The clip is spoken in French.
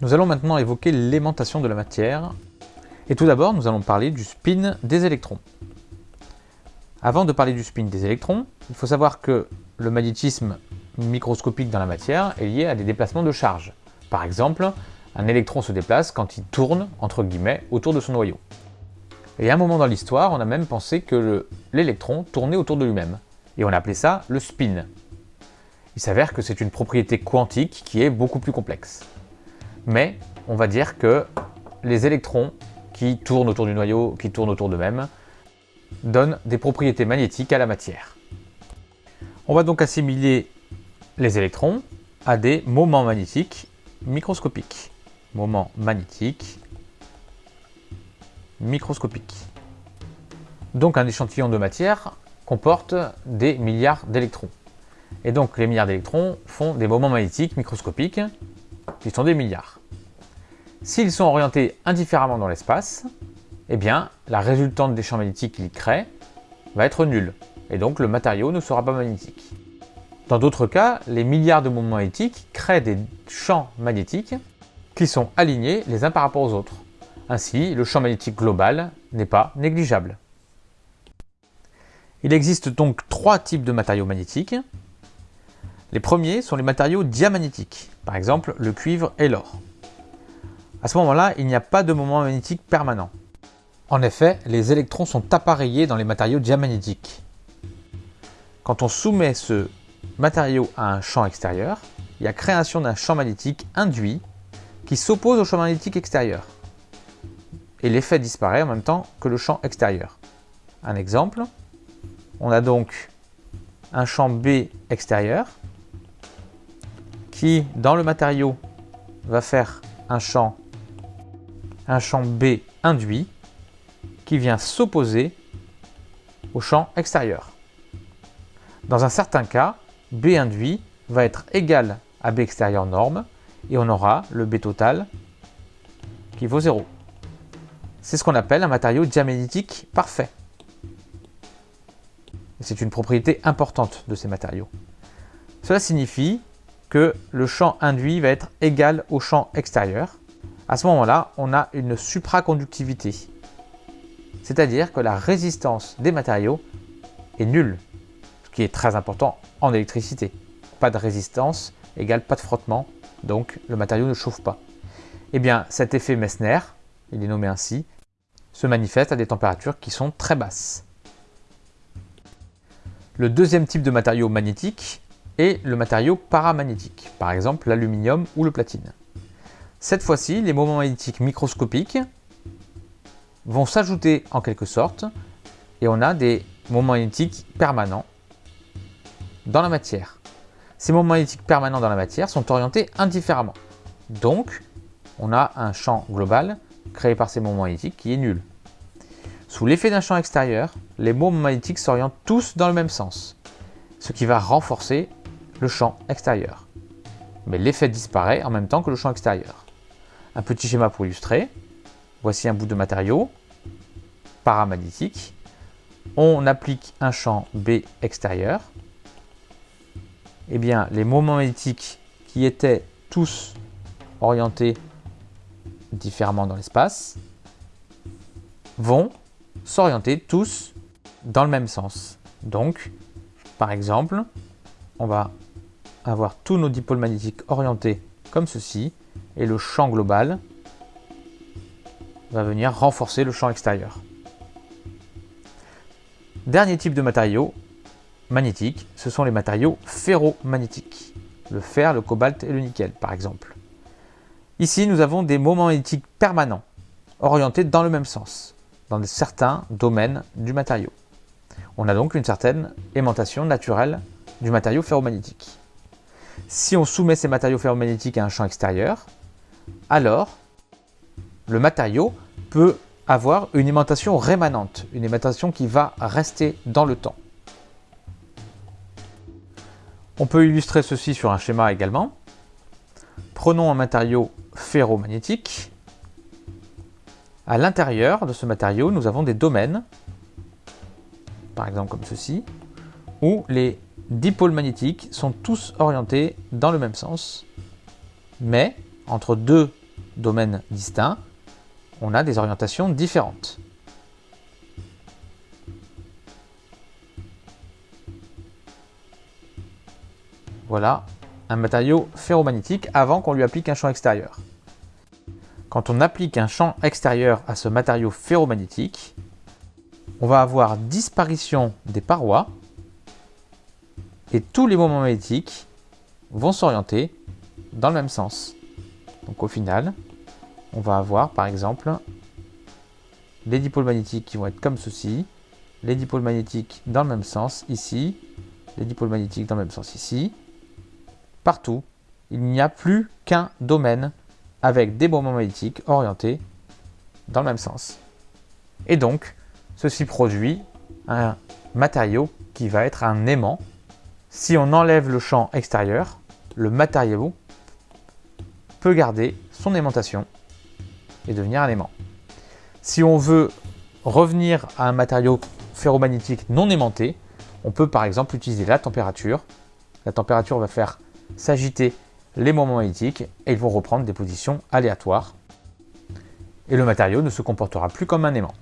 Nous allons maintenant évoquer l'aimantation de la matière. Et tout d'abord, nous allons parler du spin des électrons. Avant de parler du spin des électrons, il faut savoir que le magnétisme microscopique dans la matière est lié à des déplacements de charge. Par exemple, un électron se déplace quand il tourne, entre guillemets, autour de son noyau. Et à un moment dans l'histoire, on a même pensé que l'électron tournait autour de lui-même. Et on a appelé ça le spin. Il s'avère que c'est une propriété quantique qui est beaucoup plus complexe. Mais on va dire que les électrons qui tournent autour du noyau, qui tournent autour d'eux-mêmes, donnent des propriétés magnétiques à la matière. On va donc assimiler les électrons à des moments magnétiques microscopiques. Moments magnétiques microscopiques. Donc un échantillon de matière comporte des milliards d'électrons. Et donc les milliards d'électrons font des moments magnétiques microscopiques qui sont des milliards. S'ils sont orientés indifféremment dans l'espace, eh bien la résultante des champs magnétiques qu'ils créent va être nulle, et donc le matériau ne sera pas magnétique. Dans d'autres cas, les milliards de moments magnétiques créent des champs magnétiques qui sont alignés les uns par rapport aux autres. Ainsi, le champ magnétique global n'est pas négligeable. Il existe donc trois types de matériaux magnétiques. Les premiers sont les matériaux diamagnétiques, par exemple le cuivre et l'or. À ce moment-là, il n'y a pas de moment magnétique permanent. En effet, les électrons sont appareillés dans les matériaux diamagnétiques. Quand on soumet ce matériau à un champ extérieur, il y a création d'un champ magnétique induit qui s'oppose au champ magnétique extérieur et l'effet disparaît en même temps que le champ extérieur. Un exemple, on a donc un champ B extérieur qui, dans le matériau, va faire un champ, un champ B induit qui vient s'opposer au champ extérieur. Dans un certain cas, B induit va être égal à B extérieur norme et on aura le B total qui vaut 0. C'est ce qu'on appelle un matériau diamagnétique parfait. C'est une propriété importante de ces matériaux. Cela signifie que le champ induit va être égal au champ extérieur. À ce moment-là, on a une supraconductivité. C'est-à-dire que la résistance des matériaux est nulle, ce qui est très important en électricité. Pas de résistance égale pas de frottement, donc le matériau ne chauffe pas. Eh bien, cet effet Messner, il est nommé ainsi, se manifeste à des températures qui sont très basses. Le deuxième type de matériau magnétique est le matériau paramagnétique, par exemple l'aluminium ou le platine. Cette fois-ci, les moments magnétiques microscopiques vont s'ajouter en quelque sorte et on a des moments magnétiques permanents dans la matière. Ces moments magnétiques permanents dans la matière sont orientés indifféremment. Donc, on a un champ global créé par ces moments magnétiques qui est nul. Sous l'effet d'un champ extérieur, les moments magnétiques s'orientent tous dans le même sens, ce qui va renforcer le champ extérieur. Mais l'effet disparaît en même temps que le champ extérieur. Un petit schéma pour illustrer. Voici un bout de matériau paramagnétique. On applique un champ B extérieur. Eh bien, les moments magnétiques qui étaient tous orientés différemment dans l'espace, vont s'orienter tous dans le même sens. Donc, par exemple, on va avoir tous nos dipôles magnétiques orientés comme ceci, et le champ global va venir renforcer le champ extérieur. Dernier type de matériaux magnétiques, ce sont les matériaux ferromagnétiques. Le fer, le cobalt et le nickel, par exemple. Ici, nous avons des moments magnétiques permanents, orientés dans le même sens, dans certains domaines du matériau. On a donc une certaine aimantation naturelle du matériau ferromagnétique. Si on soumet ces matériaux ferromagnétiques à un champ extérieur, alors le matériau peut avoir une aimantation rémanente, une aimantation qui va rester dans le temps. On peut illustrer ceci sur un schéma également. Prenons un matériau ferromagnétique. À l'intérieur de ce matériau, nous avons des domaines, par exemple comme ceci, où les dipôles magnétiques sont tous orientés dans le même sens, mais entre deux domaines distincts, on a des orientations différentes. Voilà un matériau ferromagnétique avant qu'on lui applique un champ extérieur. Quand on applique un champ extérieur à ce matériau ferromagnétique, on va avoir disparition des parois et tous les moments magnétiques vont s'orienter dans le même sens. Donc au final, on va avoir par exemple les dipôles magnétiques qui vont être comme ceci, les dipôles magnétiques dans le même sens ici, les dipôles magnétiques dans le même sens ici. Partout, il n'y a plus qu'un domaine avec des moments magnétiques orientés dans le même sens. Et donc, ceci produit un matériau qui va être un aimant. Si on enlève le champ extérieur, le matériau peut garder son aimantation et devenir un aimant. Si on veut revenir à un matériau ferromagnétique non aimanté, on peut par exemple utiliser la température. La température va faire s'agiter les moments magnétiques et ils vont reprendre des positions aléatoires. Et le matériau ne se comportera plus comme un aimant.